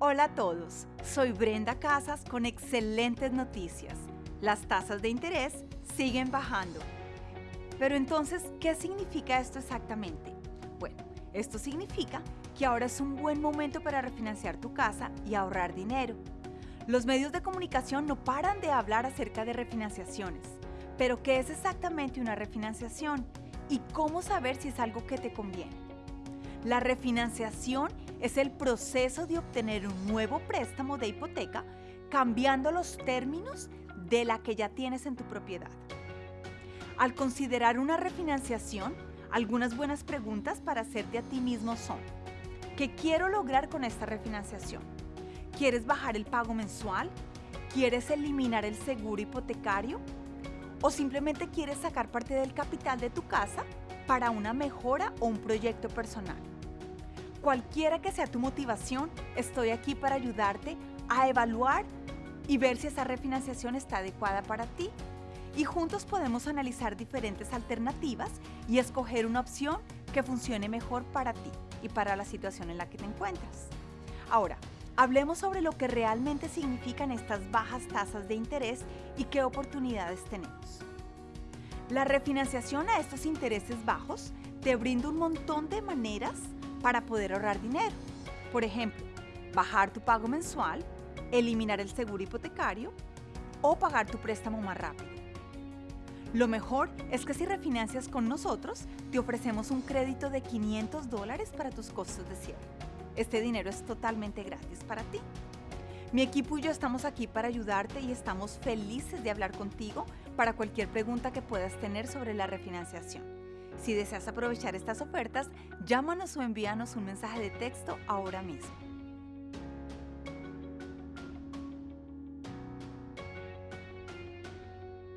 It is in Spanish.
Hola a todos, soy Brenda Casas con excelentes noticias. Las tasas de interés siguen bajando. Pero entonces, ¿qué significa esto exactamente? Bueno, esto significa que ahora es un buen momento para refinanciar tu casa y ahorrar dinero. Los medios de comunicación no paran de hablar acerca de refinanciaciones. Pero ¿qué es exactamente una refinanciación? ¿Y cómo saber si es algo que te conviene? La refinanciación es el proceso de obtener un nuevo préstamo de hipoteca cambiando los términos de la que ya tienes en tu propiedad. Al considerar una refinanciación, algunas buenas preguntas para hacerte a ti mismo son ¿Qué quiero lograr con esta refinanciación? ¿Quieres bajar el pago mensual? ¿Quieres eliminar el seguro hipotecario? ¿O simplemente quieres sacar parte del capital de tu casa para una mejora o un proyecto personal? Cualquiera que sea tu motivación, estoy aquí para ayudarte a evaluar y ver si esa refinanciación está adecuada para ti. Y juntos podemos analizar diferentes alternativas y escoger una opción que funcione mejor para ti y para la situación en la que te encuentras. Ahora, hablemos sobre lo que realmente significan estas bajas tasas de interés y qué oportunidades tenemos. La refinanciación a estos intereses bajos te brinda un montón de maneras para poder ahorrar dinero. Por ejemplo, bajar tu pago mensual, eliminar el seguro hipotecario o pagar tu préstamo más rápido. Lo mejor es que si refinancias con nosotros, te ofrecemos un crédito de 500 dólares para tus costos de cierre. Este dinero es totalmente gratis para ti. Mi equipo y yo estamos aquí para ayudarte y estamos felices de hablar contigo para cualquier pregunta que puedas tener sobre la refinanciación. Si deseas aprovechar estas ofertas, llámanos o envíanos un mensaje de texto ahora mismo.